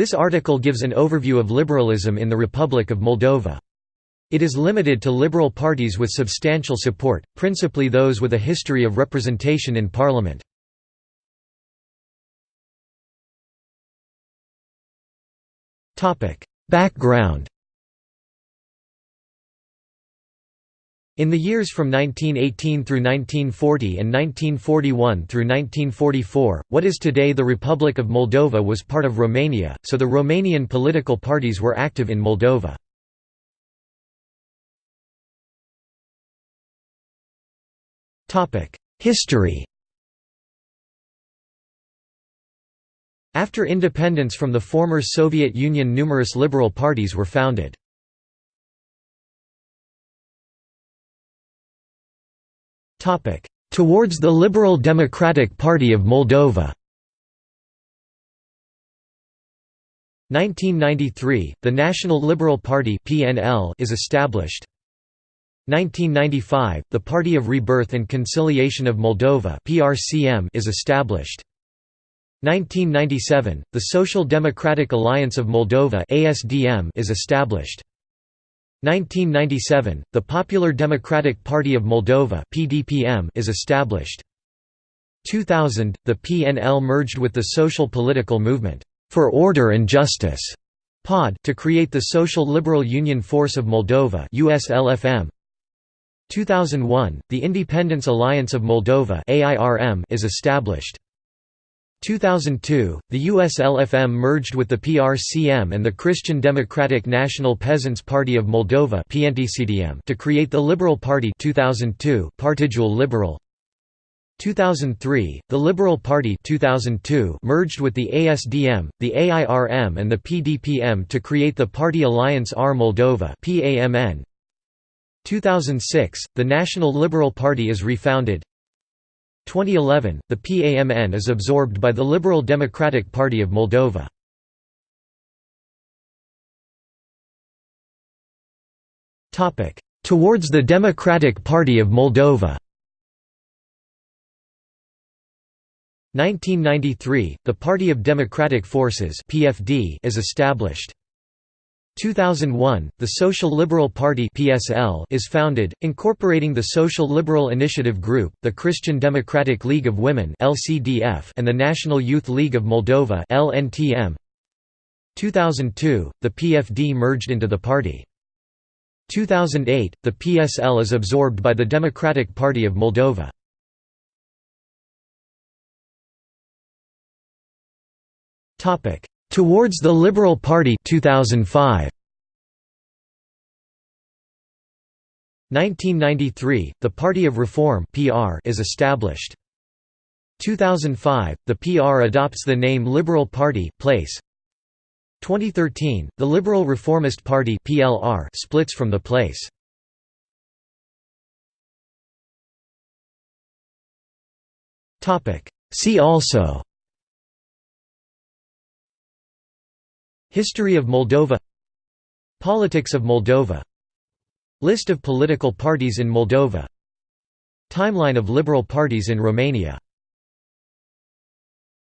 This article gives an overview of liberalism in the Republic of Moldova. It is limited to liberal parties with substantial support, principally those with a history of representation in parliament. Background In the years from 1918 through 1940 and 1941 through 1944, what is today the Republic of Moldova was part of Romania, so the Romanian political parties were active in Moldova. History After independence from the former Soviet Union numerous liberal parties were founded. Towards the Liberal Democratic Party of Moldova. 1993, the National Liberal Party (PNL) is established. 1995, the Party of Rebirth and Conciliation of Moldova (PRCM) is established. 1997, the Social Democratic Alliance of Moldova (ASDM) is established. 1997, the Popular Democratic Party of Moldova (PDPM) is established. 2000, the PNL merged with the Social Political Movement for Order and Justice (POD) to create the Social Liberal Union Force of Moldova (USLFM). 2001, the Independence Alliance of Moldova (AIRM) is established. 2002, the USLFM merged with the PRCM and the Christian Democratic National Peasants' Party of Moldova to create the Liberal Party 2002 Partidul Liberal. 2003, the Liberal Party 2002 merged with the ASDM, the AIRM and the PDPM to create the Party Alliance Our Moldova 2006, the National Liberal Party is refounded 2011, the PAMN is absorbed by the Liberal Democratic Party of Moldova. Towards the Democratic Party of Moldova 1993, the Party of Democratic Forces is established. 2001, the Social Liberal Party (PSL) is founded, incorporating the Social Liberal Initiative Group, the Christian Democratic League of Women (LCDF), and the National Youth League of Moldova (LNTM). 2002, the PFD merged into the party. 2008, the PSL is absorbed by the Democratic Party of Moldova. Topic: Towards the Liberal Party 2005 1993 the Party of Reform PR is established. 2005 the PR adopts the name Liberal Party place. 2013 the Liberal Reformist Party PLR splits from the place. Topic. See also History of Moldova Politics of Moldova List of political parties in Moldova Timeline of liberal parties in Romania